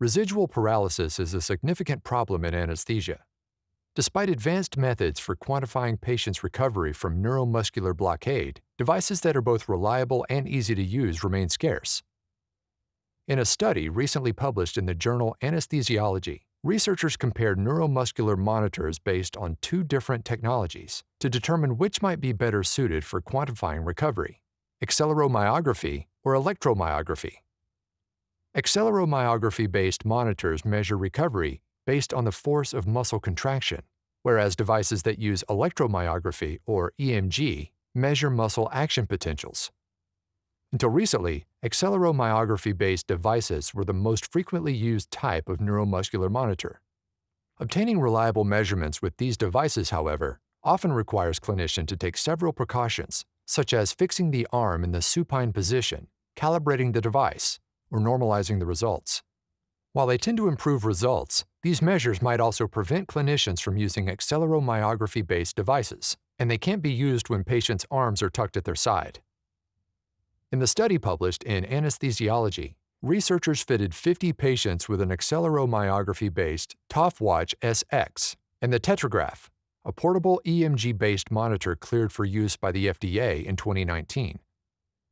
Residual paralysis is a significant problem in anesthesia. Despite advanced methods for quantifying patients' recovery from neuromuscular blockade, devices that are both reliable and easy to use remain scarce. In a study recently published in the journal Anesthesiology, researchers compared neuromuscular monitors based on two different technologies to determine which might be better suited for quantifying recovery acceleromyography or electromyography. Acceleromyography-based monitors measure recovery based on the force of muscle contraction, whereas devices that use electromyography or EMG measure muscle action potentials. Until recently, acceleromyography-based devices were the most frequently used type of neuromuscular monitor. Obtaining reliable measurements with these devices, however, often requires clinician to take several precautions, such as fixing the arm in the supine position, calibrating the device, or normalizing the results. While they tend to improve results, these measures might also prevent clinicians from using acceleromyography-based devices, and they can't be used when patients' arms are tucked at their side. In the study published in Anesthesiology, researchers fitted 50 patients with an acceleromyography-based TOFWatch SX and the Tetragraph, a portable EMG-based monitor cleared for use by the FDA in 2019.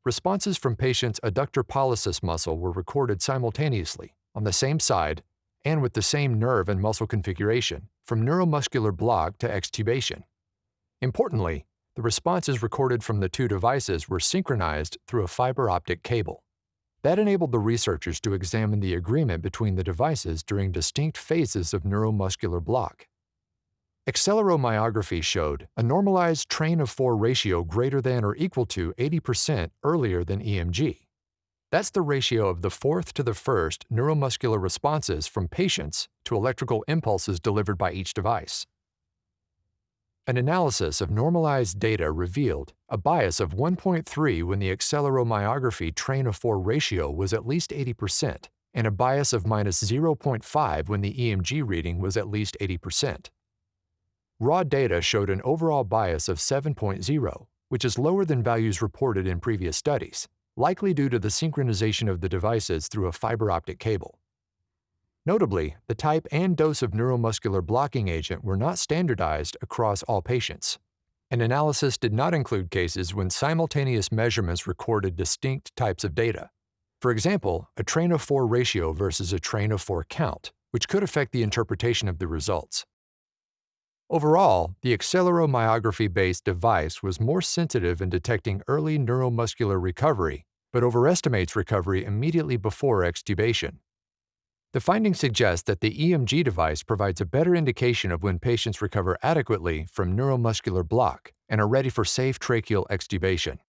Responses from patients' adductor pollicis muscle were recorded simultaneously, on the same side, and with the same nerve and muscle configuration, from neuromuscular block to extubation. Importantly, the responses recorded from the two devices were synchronized through a fiber optic cable. That enabled the researchers to examine the agreement between the devices during distinct phases of neuromuscular block. Acceleromyography showed a normalized train of 4 ratio greater than or equal to 80% earlier than EMG. That's the ratio of the fourth to the first neuromuscular responses from patients to electrical impulses delivered by each device. An analysis of normalized data revealed a bias of 1.3 when the acceleromyography train of 4 ratio was at least 80%, and a bias of minus 0.5 when the EMG reading was at least 80%. Raw data showed an overall bias of 7.0, which is lower than values reported in previous studies, likely due to the synchronization of the devices through a fiber optic cable. Notably, the type and dose of neuromuscular blocking agent were not standardized across all patients. An analysis did not include cases when simultaneous measurements recorded distinct types of data. For example, a train of 4 ratio versus a train of 4 count, which could affect the interpretation of the results. Overall, the acceleromyography-based device was more sensitive in detecting early neuromuscular recovery, but overestimates recovery immediately before extubation. The findings suggest that the EMG device provides a better indication of when patients recover adequately from neuromuscular block and are ready for safe tracheal extubation.